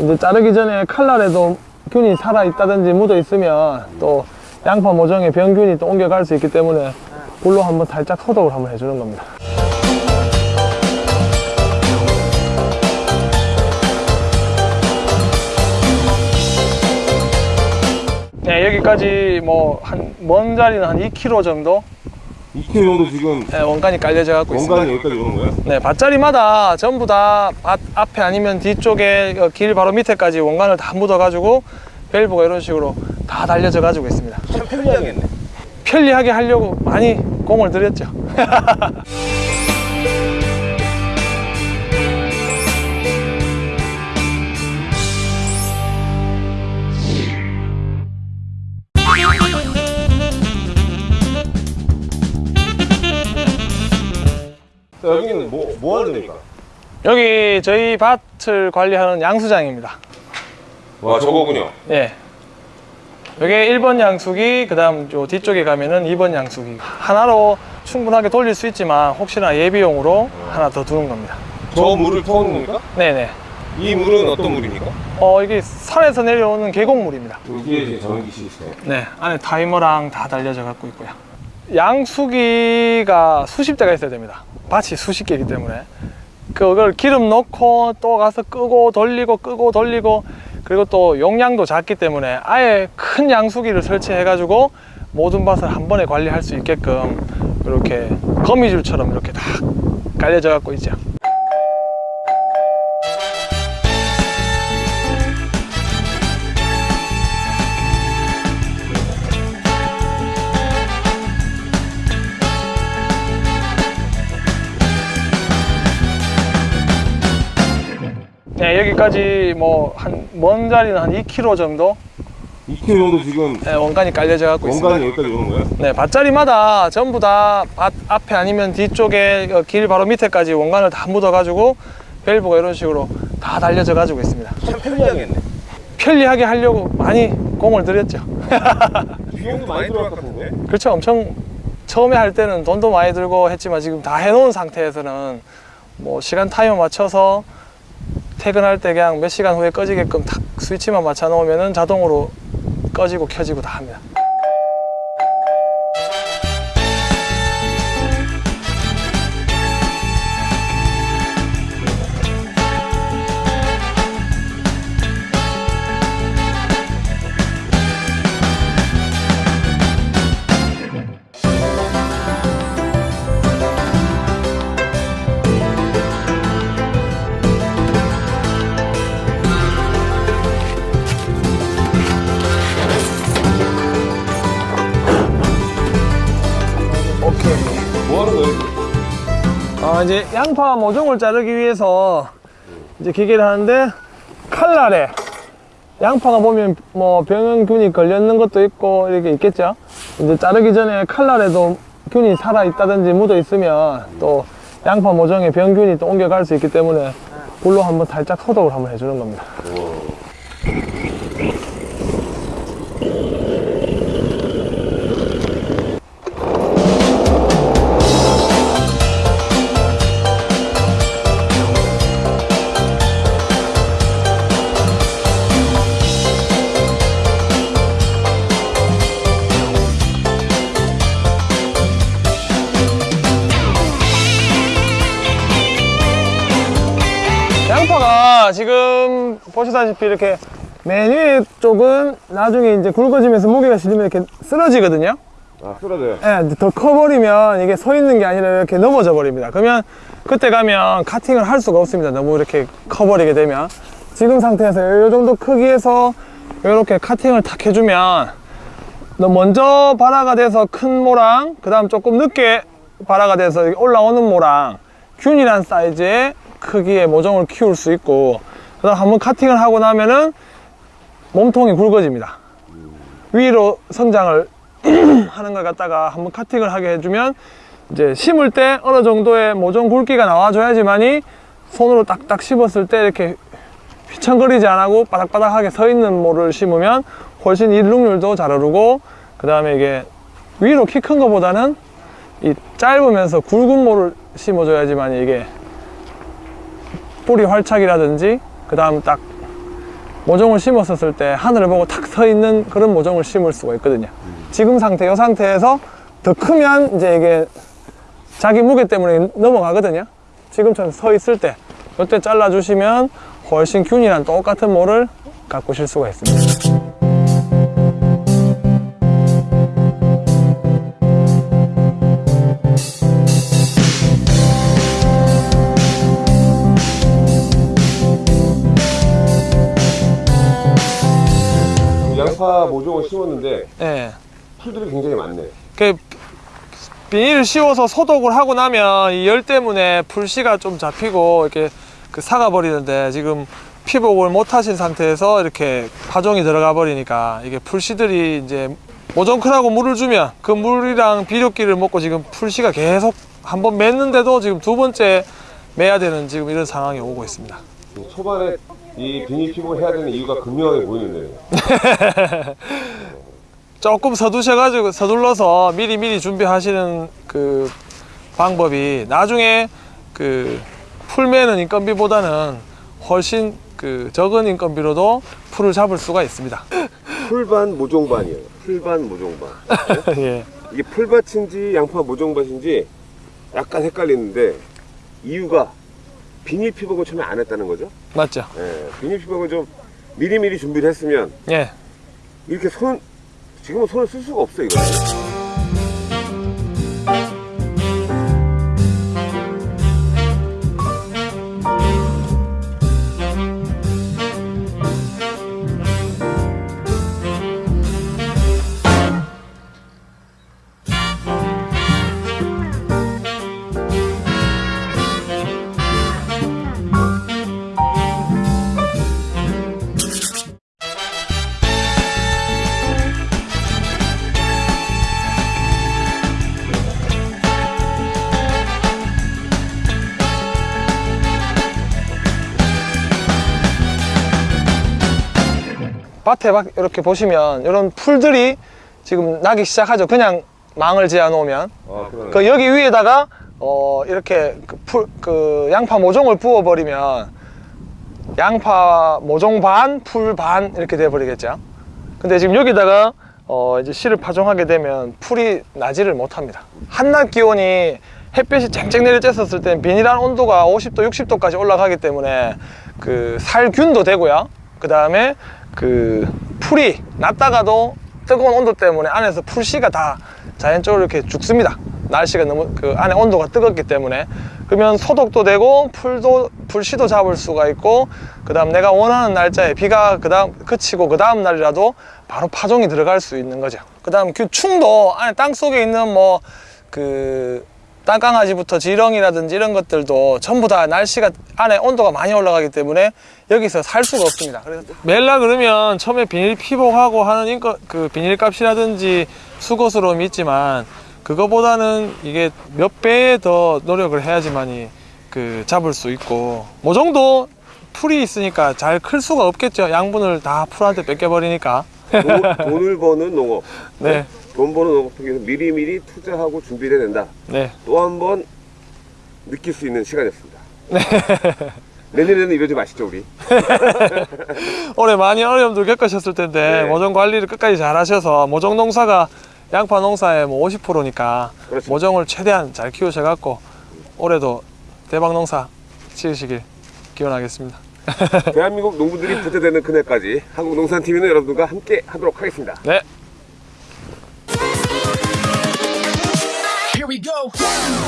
이제 자르기 전에 칼날에도 균이 살아있다든지 묻어있으면 또 양파 모종에 병균이 또 옮겨갈 수 있기 때문에 불로 한번 살짝 소독을 한번 해주는 겁니다. 네, 여기까지 뭐 한 먼 자리는 한 2km 정도 2km 정도 지금 네, 원간이 깔려져 갖고 있습니다. 원간이 여기까지 오는 거예요? 네, 밭자리마다 전부 다 밭 앞에 아니면 뒤쪽에 어, 길 바로 밑에까지 원간을 다 묻어 가지고 밸브가 이런 식으로 다 달려져 가지고 있습니다. 참 편리하겠네 편리하게 하려고 많이 공을 들였죠. 뭐, 뭐 하는 데입니까? 여기 저희 밭을 관리하는 양수장입니다. 와 저거군요 예. 여기 1번 양수기, 그 다음 요 뒤쪽에 가면은 2번 양수기. 하나로 충분하게 돌릴 수 있지만 혹시나 예비용으로 하나 더 두는 겁니다. 저 물을 터오는 겁니까? 네네. 이 물은 어떤 물입니까? 어, 이게 산에서 내려오는 계곡물입니다. 이게 이제 전기 시스템 네, 안에 타이머랑 다 달려져 갖고 있고요. 양수기가 수십 대가 있어야 됩니다. 밭이 수십 개이기 때문에 그걸 기름 넣고 또 가서 끄고 돌리고 끄고 돌리고 그리고 또 용량도 작기 때문에 아예 큰 양수기를 설치해 가지고 모든 밭을 한 번에 관리할 수 있게끔 이렇게 거미줄처럼 이렇게 다 깔려져 갖고 있죠. 네, 여기까지 뭐 한 먼 자리는 한 2km 정도 2km 정도 지금 네, 원간이 깔려져 갖고 있습니다. 원간이 여기까지 오는 거예요? 네, 밭자리마다 전부 다 밭 앞에 아니면 뒤쪽에 어, 길 바로 밑에까지 원간을 다 묻어 가지고 밸브가 이런 식으로 다 달려져 가지고 있습니다. 참 편리하겠네 편리하게 하려고 많이 공을 들였죠. 비용도 많이 들어갈 것 같은데 그렇죠. 엄청 처음에 할 때는 돈도 많이 들고 했지만 지금 다 해놓은 상태에서는 뭐 시간 타이머 맞춰서 퇴근할 때 그냥 몇 시간 후에 꺼지게끔 탁 스위치만 맞춰 놓으면은 자동으로 꺼지고 켜지고 다 합니다. 어, 이제 양파 모종을 자르기 위해서 이제 기계를 하는데 칼날에 양파가 보면 뭐 병균이 걸렸는 것도 있고 이렇게 있겠죠. 이제 자르기 전에 칼날에도 균이 살아 있다든지 묻어 있으면 또 양파 모종에 병균이 또 옮겨갈 수 있기 때문에 불로 한번 살짝 소독을 한번 해주는 겁니다. 양파가 지금 보시다시피 이렇게 맨 위에 쪽은 나중에 이제 굵어지면서 무게가 실리면 이렇게 쓰러지거든요. 아 쓰러져요 예, 더 커버리면 이게 서 있는 게 아니라 이렇게 넘어져 버립니다. 그러면 그때 가면 카팅을 할 수가 없습니다. 너무 이렇게 커버리게 되면. 지금 상태에서 이 정도 크기에서 이렇게 카팅을 탁 해주면 너 먼저 발화가 돼서 큰 모랑, 그 다음 조금 늦게 발화가 돼서 올라오는 모랑, 균이란 사이즈의 크기의 모종을 키울 수 있고, 그 다음 한번 카팅을 하고 나면은 몸통이 굵어집니다. 위로 성장을 하는 걸 갖다가 한번 카팅을 하게 해주면 이제 심을 때 어느 정도의 모종 굵기가 나와줘야지만이 손으로 딱딱 씹었을 때 이렇게 휘청거리지 않고 바닥바닥하게 서 있는 모를 심으면 훨씬 일룩률도 잘 오르고 그 다음에 이게 위로 키큰 거보다는 이 짧으면서 굵은 모를 심어줘야지만 이게 뿌리 활착이라든지 그 다음 딱 모종을 심었었을 때 하늘을 보고 탁 서 있는 그런 모종을 심을 수가 있거든요. 지금 상태, 이 상태에서 더 크면 이제 이게 자기 무게 때문에 넘어가거든요. 지금처럼 서 있을 때, 이때 잘라주시면 훨씬 균이랑 똑같은 모를 가꾸실 수가 있습니다. 양파 모종을 심었는데 예. 풀들이 굉장히 많네. 그 비닐을 씌워서 소독을 하고 나면 이 열 때문에 풀씨가 좀 잡히고 이렇게 그 사가 버리는데 지금 피복을 못 하신 상태에서 이렇게 파종이 들어가 버리니까 이게 풀씨들이 이제 모종크라고 물을 주면 그 물이랑 비료기를 먹고 지금 풀씨가 계속 한 번 맸는데도 지금 두 번째 매야 되는 지금 이런 상황이 오고 있습니다. 초반에 이 비닐 피복을 해야 되는 이유가 극명하게 보이는데요. 조금 서두셔가지고 서둘러서 미리 미리 준비하시는 그 방법이 나중에 그 풀매는 인건비보다는 훨씬 그 적은 인건비로도 풀을 잡을 수가 있습니다. 풀반 모종반이에요. 풀반 모종반. 예. 이게 풀밭인지 양파 모종밭인지 약간 헷갈리는데 이유가 비닐 피복을 처음에 안 했다는 거죠. 맞죠? 예, 비닐 피복을 좀 미리미리 준비를 했으면 예. 이렇게 손 지금은 손을 쓸 수가 없어 이거. 밭에 막 이렇게 보시면 이런 풀들이 지금 나기 시작하죠. 그냥 망을 지어 놓으면. 아. 그 여기 위에다가 어 이렇게 그, 풀, 그 양파 모종을 부어 버리면 양파 모종 반, 풀 반 이렇게 돼 버리겠죠. 근데 지금 여기다가 어 이제 씨를 파종하게 되면 풀이 나지를 못합니다. 한낮 기온이 햇볕이 쨍쨍 내려 쬐었을 때 비닐 안 온도가 50도, 60도까지 올라가기 때문에 그 살균도 되고요. 그 다음에 그 풀이 났다가도 뜨거운 온도 때문에 안에서 풀씨가 다 자연적으로 이렇게 죽습니다. 날씨가 너무 그 안에 온도가 뜨겁기 때문에 그러면 소독도 되고 풀도 풀씨도 잡을 수가 있고 그 다음 내가 원하는 날짜에 비가 그 다음 그치고 그 다음 날이라도 바로 파종이 들어갈 수 있는 거죠. 그 다음 그 충도 안에 땅 속에 있는 뭐그 땅강아지부터 지렁이라든지 이런 것들도 전부 다 날씨가 안에 온도가 많이 올라가기 때문에 여기서 살 수가 없습니다. 그래서 멜라 그러면 처음에 비닐 피복하고 하는 인거, 그 비닐 값이라든지 수고스러움이 있지만 그거보다는 이게 몇 배에 더 노력을 해야지만이 그 잡을 수 있고 모종도 풀이 있으니까 잘 클 수가 없겠죠. 양분을 다 풀한테 뺏겨버리니까. 돈- 돈을 버는 농업. 네, 돈 버는 농업을 위해서 미리미리 투자하고 준비를 해야 된다. 네. 또 한 번 느낄 수 있는 시간이었습니다. 내년에는 이러지 마시죠 우리. 올해 많이 어려움들 겪으셨을 텐데 네. 모종 관리를 끝까지 잘 하셔서 모종 농사가 양파 농사의 뭐 50%니까 그렇죠. 모종을 최대한 잘 키우셔갖고 올해도 대박 농사 지으시길 기원하겠습니다. 대한민국 농부들이 부자되는 그날까지 한국농산TV는 여러분들과 함께 하도록 하겠습니다. 네. Hello!